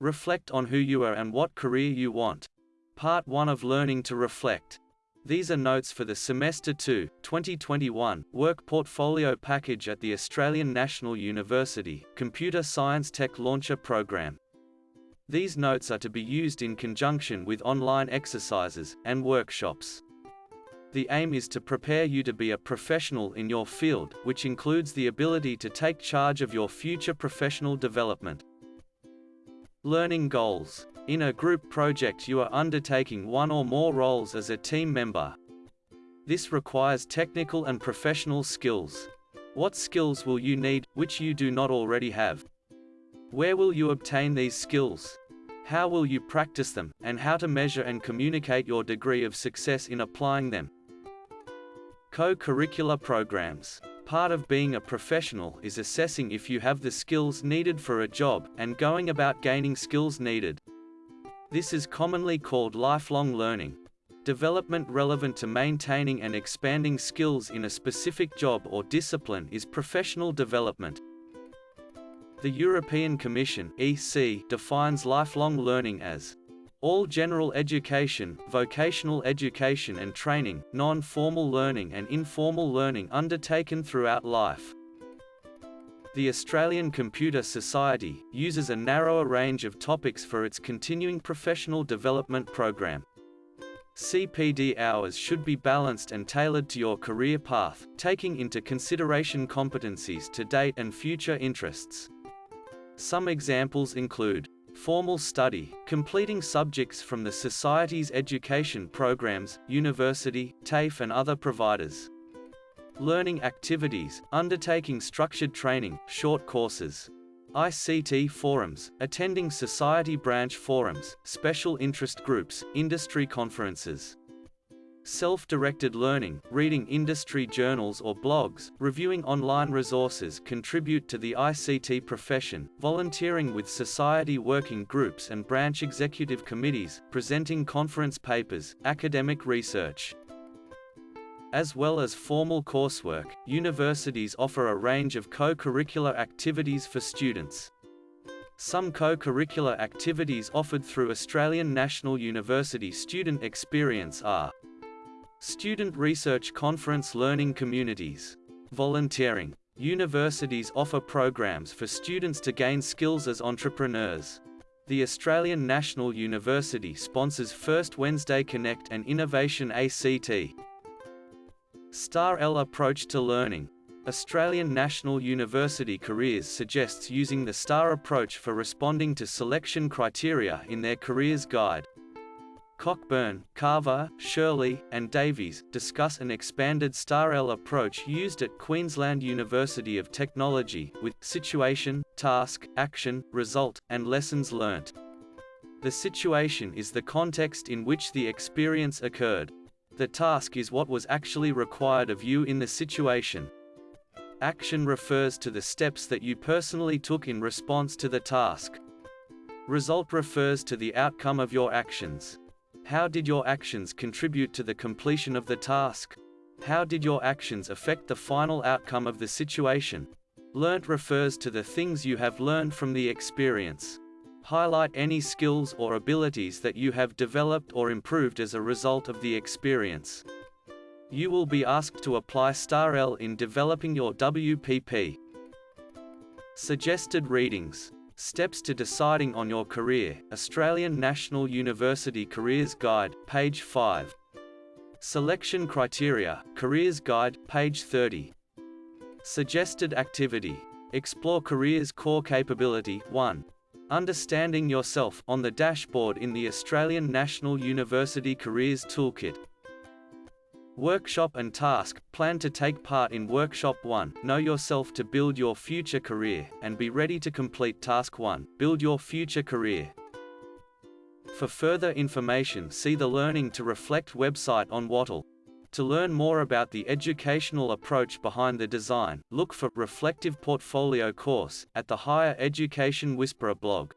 Reflect on who you are and what career you want. Part 1 of Learning to Reflect. These are notes for the Semester 2, 2021, Work Portfolio Package at the Australian National University, Computer Science Tech Launcher Program. These notes are to be used in conjunction with online exercises and workshops. The aim is to prepare you to be a professional in your field, which includes the ability to take charge of your future professional development. Learning goals. In a group project you are undertaking one or more roles as a team member. This requires technical and professional skills. What skills will you need, which you do not already have? Where will you obtain these skills? How will you practice them, and how to measure and communicate your degree of success in applying them? Co-curricular programs. Part of being a professional is assessing if you have the skills needed for a job, and going about gaining skills needed. This is commonly called lifelong learning. Development relevant to maintaining and expanding skills in a specific job or discipline is professional development. The European Commission (EC) defines lifelong learning as all general education, vocational education and training, non-formal learning and informal learning undertaken throughout life. The Australian Computer Society uses a narrower range of topics for its continuing professional development program. CPD hours should be balanced and tailored to your career path, taking into consideration competencies to date and future interests. Some examples include Formal study, completing subjects from the Society's education programs, university, TAFE and other providers. Learning activities, undertaking structured training, short courses. ICT forums, attending society branch forums, special interest groups, industry conferences. Self-directed learning, reading industry journals or blogs, reviewing online resources contribute to the ICT profession, volunteering with society working groups and branch executive committees, presenting conference papers, academic research. As well as formal coursework, universities offer a range of co-curricular activities for students. Some co-curricular activities offered through Australian National University Student Experience are Student Research Conference Learning Communities. Volunteering. Universities offer programs for students to gain skills as entrepreneurs. The Australian National University sponsors First Wednesday Connect and Innovation ACT. STAR L approach to learning. Australian National University Careers suggests using the STAR approach for responding to selection criteria in their careers guide. Cockburn, Carver, Shirley, and Davies discuss an expanded STAR-L approach used at Queensland University of Technology, with situation, task, action, result, and lessons learnt. The situation is the context in which the experience occurred. The task is what was actually required of you in the situation. Action refers to the steps that you personally took in response to the task. Result refers to the outcome of your actions. How did your actions contribute to the completion of the task? How did your actions affect the final outcome of the situation? Learnt refers to the things you have learned from the experience. Highlight any skills or abilities that you have developed or improved as a result of the experience. You will be asked to apply STAR-L in developing your WPP. Suggested readings Steps to deciding on your career, Australian National University Careers Guide, page 5. Selection Criteria, Careers Guide, page 30. Suggested Activity. Explore careers core capability 1. Understanding yourself on the dashboard in the Australian National University Careers Toolkit. Workshop and task, plan to take part in Workshop 1, know yourself to build your future career, and be ready to complete Task 1, build your future career. For further information see the Learning to Reflect website on Wattle. To learn more about the educational approach behind the design, look for Reflective Portfolio course at the Higher Education Whisperer blog.